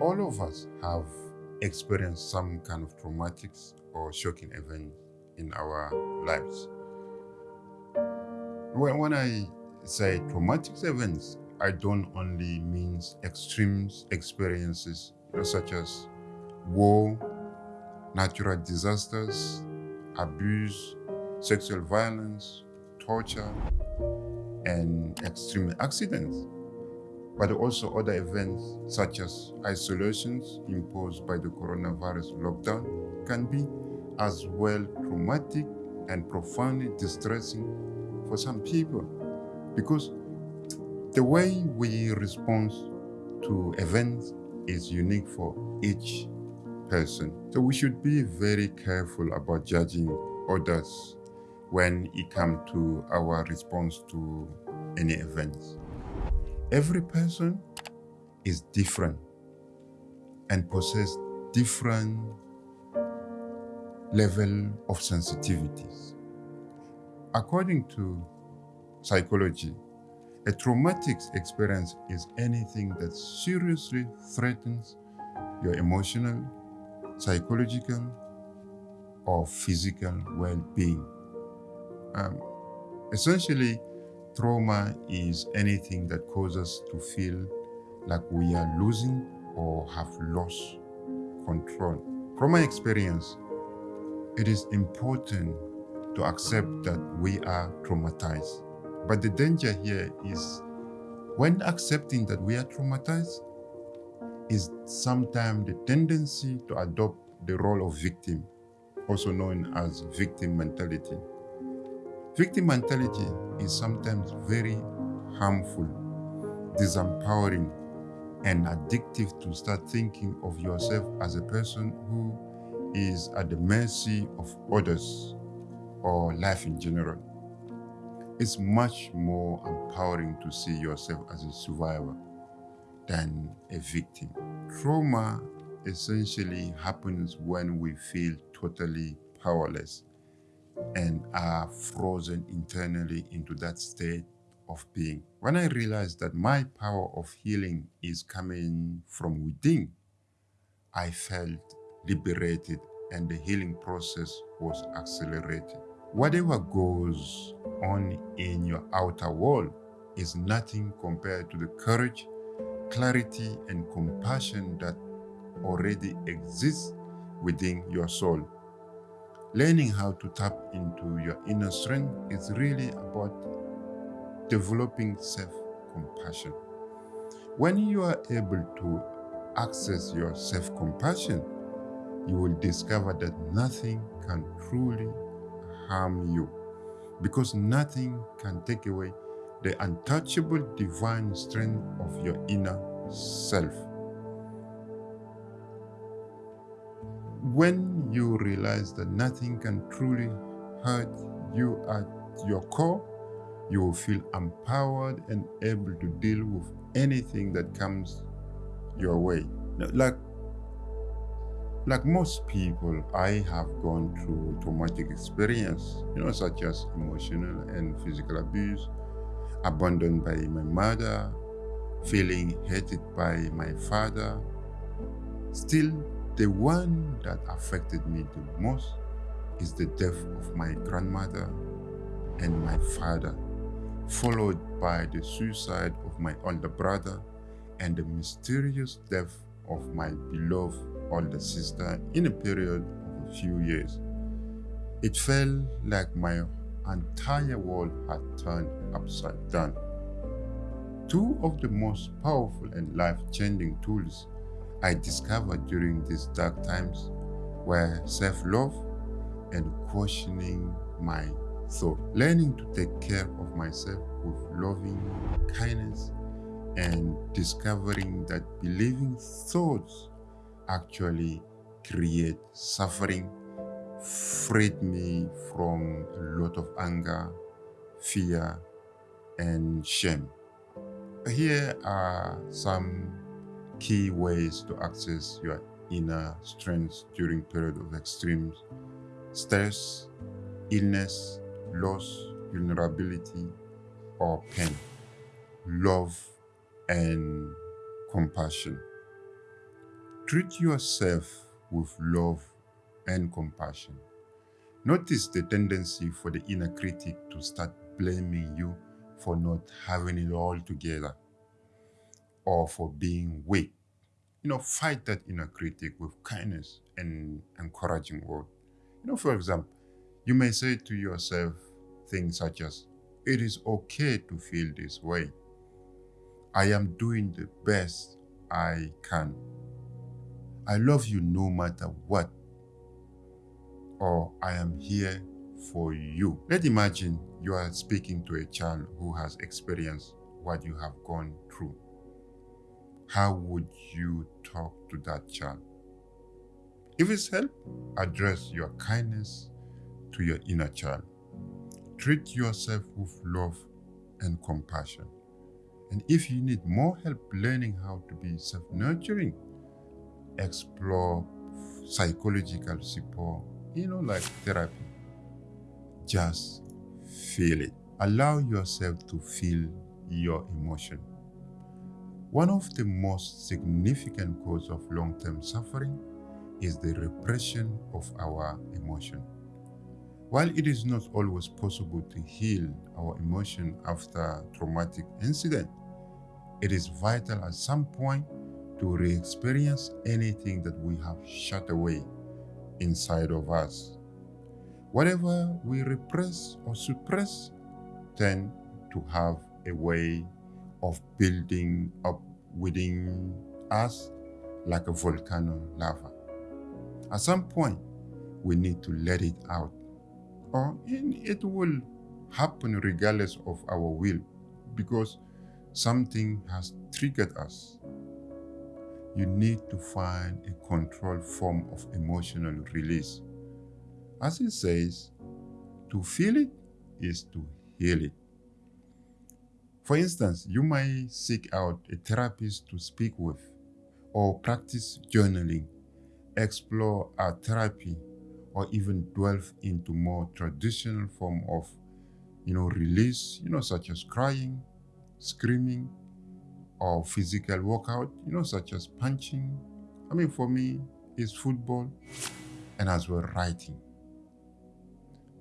All of us have experienced some kind of traumatic or shocking event in our lives. When, when I say traumatic events, I don't only mean extreme experiences you know, such as war, natural disasters, abuse, sexual violence, torture, and extreme accidents, but also other events such as isolations imposed by the coronavirus lockdown can be as well traumatic and profoundly distressing for some people because the way we respond to events is unique for each person. So we should be very careful about judging others when it comes to our response to any events. Every person is different and possess different level of sensitivities. According to psychology, a traumatic experience is anything that seriously threatens your emotional, psychological, or physical well-being. Um, essentially, trauma is anything that causes us to feel like we are losing or have lost control. From my experience, it is important to accept that we are traumatized. But the danger here is when accepting that we are traumatized is sometimes the tendency to adopt the role of victim, also known as victim mentality. Victim mentality is sometimes very harmful, disempowering, and addictive to start thinking of yourself as a person who is at the mercy of others or life in general. It's much more empowering to see yourself as a survivor than a victim. Trauma essentially happens when we feel totally powerless and are frozen internally into that state of being. When I realized that my power of healing is coming from within, I felt liberated and the healing process was accelerated. Whatever goes on in your outer world is nothing compared to the courage, clarity, and compassion that already exists within your soul. Learning how to tap into your inner strength is really about developing self-compassion. When you are able to access your self-compassion, you will discover that nothing can truly harm you because nothing can take away the untouchable divine strength of your inner self. When you realize that nothing can truly hurt you at your core, you will feel empowered and able to deal with anything that comes your way. Like like most people, I have gone through traumatic experience, you know, such as emotional and physical abuse, abandoned by my mother, feeling hated by my father. Still, the one that affected me the most is the death of my grandmother and my father, followed by the suicide of my older brother and the mysterious death of my beloved older sister in a period of a few years. It felt like my entire world had turned upside down. Two of the most powerful and life-changing tools I discovered during these dark times were self-love and questioning my thought. Learning to take care of myself with loving kindness and discovering that believing thoughts actually create suffering freed me from a lot of anger, fear, and shame. Here are some key ways to access your inner strength during period of extreme stress, illness, loss, vulnerability, or pain. Love and compassion. Treat yourself with love and compassion. Notice the tendency for the inner critic to start blaming you for not having it all together or for being weak. You know, fight that inner critic with kindness and encouraging word. You know, for example, you may say to yourself things such as, it is okay to feel this way. I am doing the best I can. I love you no matter what. Or I am here for you. Let's imagine you are speaking to a child who has experienced what you have gone through. How would you talk to that child? If it's help, address your kindness to your inner child. Treat yourself with love and compassion. And if you need more help learning how to be self nurturing, explore psychological support, you know, like therapy. Just feel it. Allow yourself to feel your emotion. One of the most significant causes of long term suffering is the repression of our emotion. While it is not always possible to heal our emotion after traumatic incident, it is vital at some point to re-experience anything that we have shut away inside of us. Whatever we repress or suppress tend to have a way of building up within us like a volcano lava. At some point, we need to let it out or it will happen regardless of our will because something has triggered us. You need to find a controlled form of emotional release. As it says, to feel it is to heal it. For instance, you might seek out a therapist to speak with or practice journaling, explore art therapy or even delve into more traditional form of you know release you know such as crying screaming or physical workout you know such as punching. I mean for me it's football and as well writing.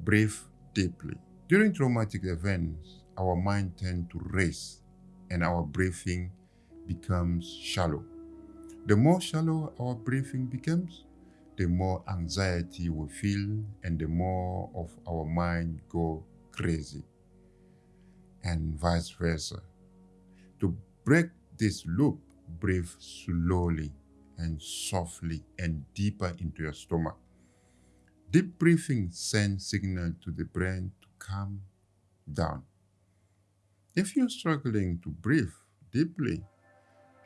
Breathe deeply. During traumatic events our mind tend to race and our breathing becomes shallow the more shallow our breathing becomes the more anxiety we feel and the more of our mind go crazy and vice versa. To break this loop, breathe slowly and softly and deeper into your stomach. Deep breathing sends signal to the brain to calm down. If you're struggling to breathe deeply,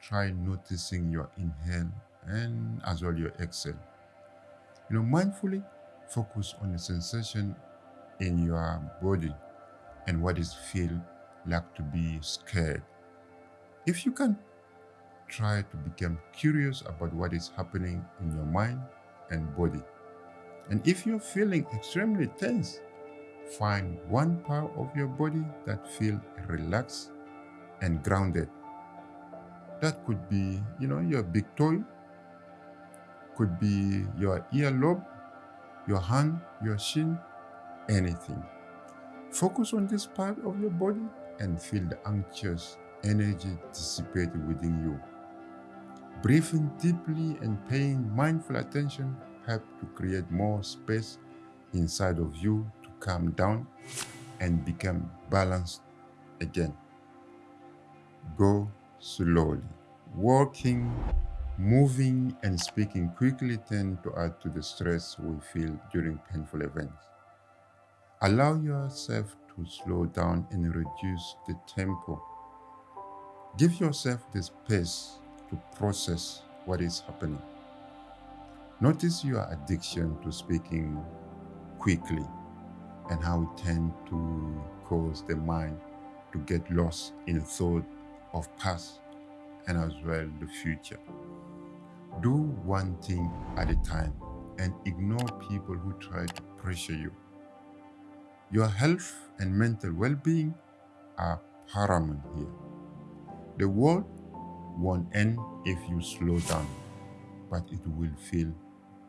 try noticing your inhale and as well your exhale. You know, mindfully focus on the sensation in your body and what it feels like to be scared. If you can try to become curious about what is happening in your mind and body. And if you're feeling extremely tense, find one part of your body that feels relaxed and grounded. That could be, you know, your big toe could be your earlobe, your hand, your shin, anything. Focus on this part of your body and feel the anxious energy dissipate within you. Breathing deeply and paying mindful attention help to create more space inside of you calm down and become balanced again. Go slowly. Walking Moving and speaking quickly tend to add to the stress we feel during painful events. Allow yourself to slow down and reduce the tempo. Give yourself the space to process what is happening. Notice your addiction to speaking quickly and how it tends to cause the mind to get lost in thought of past and as well the future. Do one thing at a time and ignore people who try to pressure you. Your health and mental well being are paramount here. The world won't end if you slow down, but it will feel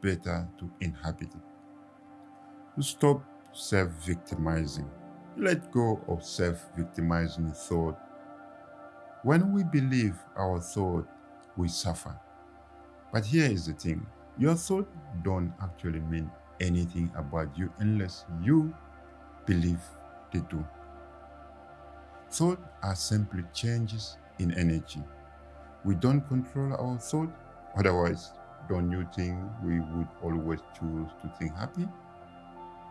better to inhabit it. To stop self victimizing, let go of self victimizing thought. When we believe our thought, we suffer. But here is the thing your thought don't actually mean anything about you unless you believe they do. Thoughts are simply changes in energy. We don't control our thought, otherwise, don't you think we would always choose to think happy?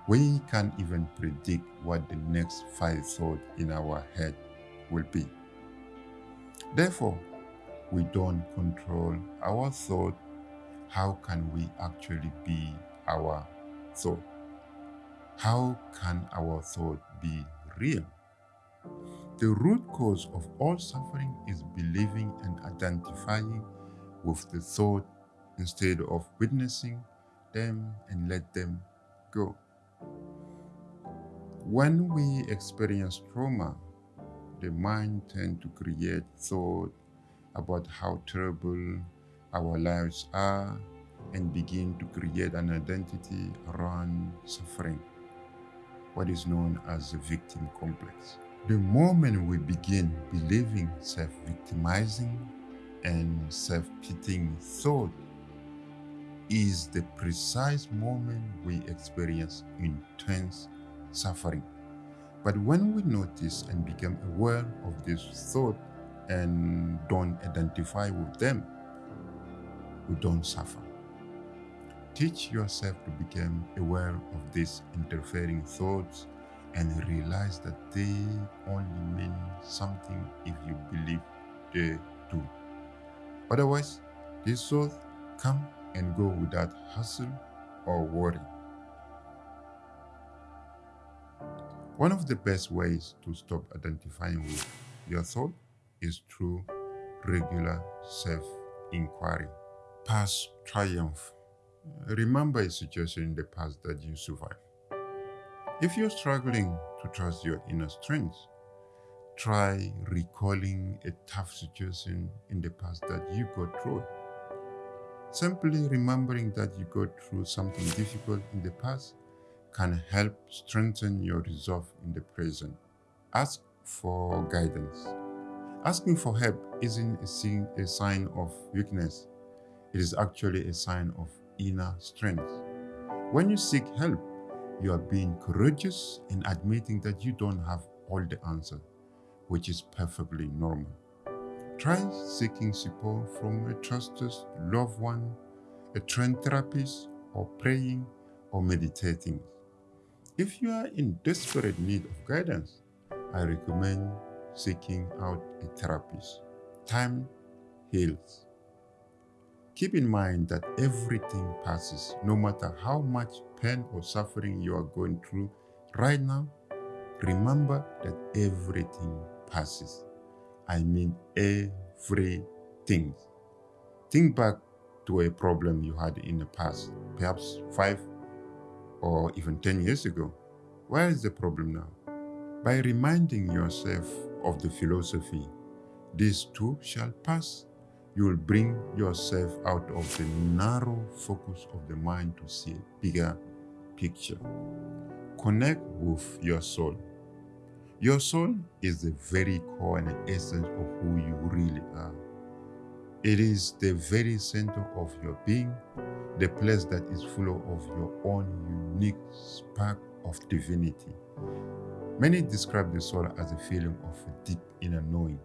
We can't even predict what the next five thoughts in our head will be. Therefore, we don't control our thought. How can we actually be our thought? How can our thought be real? The root cause of all suffering is believing and identifying with the thought instead of witnessing them and let them go. When we experience trauma, the mind tends to create thought about how terrible our lives are and begin to create an identity around suffering, what is known as the victim complex. The moment we begin believing self victimizing and self pitying thought is the precise moment we experience intense suffering. But when we notice and become aware of this thought and don't identify with them, we don't suffer. Teach yourself to become aware of these interfering thoughts and realize that they only mean something if you believe they do. Otherwise, these thoughts come and go without hassle or worry. One of the best ways to stop identifying with your thought is through regular self inquiry. Past triumph. Remember a situation in the past that you survived. If you're struggling to trust your inner strength, try recalling a tough situation in the past that you got through. Simply remembering that you got through something difficult in the past can help strengthen your resolve in the present. Ask for guidance. Asking for help isn't a sign of weakness, it is actually a sign of inner strength. When you seek help, you are being courageous in admitting that you don't have all the answers, which is perfectly normal. Try seeking support from a trusted loved one, a trained therapist, or praying or meditating. If you are in desperate need of guidance, I recommend seeking out a therapist. Time heals. Keep in mind that everything passes, no matter how much pain or suffering you are going through right now. Remember that everything passes. I mean everything. Think back to a problem you had in the past, perhaps five or even 10 years ago. Where is the problem now? By reminding yourself of the philosophy, these too shall pass, you will bring yourself out of the narrow focus of the mind to see a bigger picture. Connect with your soul. Your soul is the very core and essence of who you really are. It is the very center of your being, the place that is full of your own unique spark of divinity. Many describe the soul as a feeling of deep inner knowing,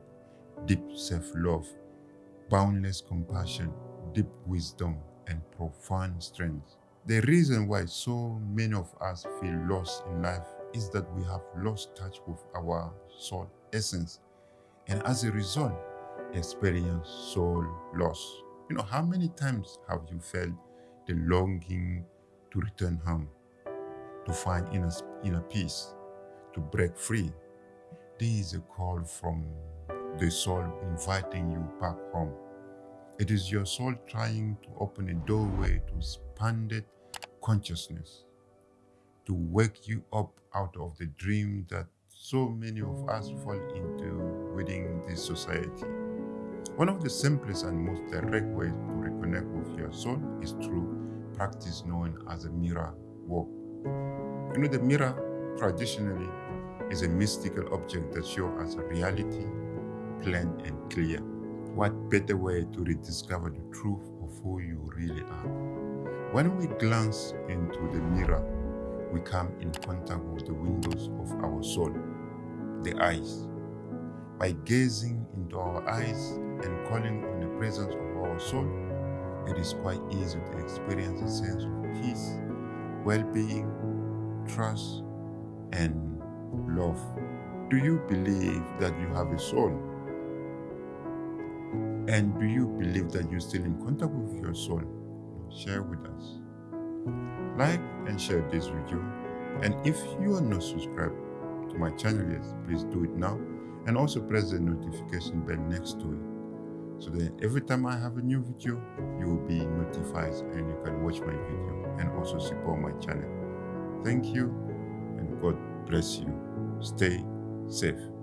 deep self love, boundless compassion, deep wisdom, and profound strength. The reason why so many of us feel lost in life is that we have lost touch with our soul essence, and as a result, experience soul loss. You know, how many times have you felt the longing to return home, to find inner, inner peace, to break free? This is a call from the soul inviting you back home. It is your soul trying to open a doorway to expanded consciousness, to wake you up out of the dream that so many of us fall into within this society. One of the simplest and most direct ways to reconnect with your soul is through practice known as a mirror work. You know, the mirror traditionally is a mystical object that shows us a reality plain and clear. What better way to rediscover the truth of who you really are? When we glance into the mirror, we come in contact with the windows of our soul, the eyes. By gazing into our eyes and calling on the presence of our soul, it is quite easy to experience a sense of peace, well being, trust, and love. Do you believe that you have a soul? And do you believe that you're still in contact with your soul? Share with us. Like and share this video. And if you are not subscribed to my channel yet, please do it now. And also press the notification bell next to it. So that every time I have a new video, you will be notified and you can watch my video and also support my channel. Thank you and God bless you. Stay safe.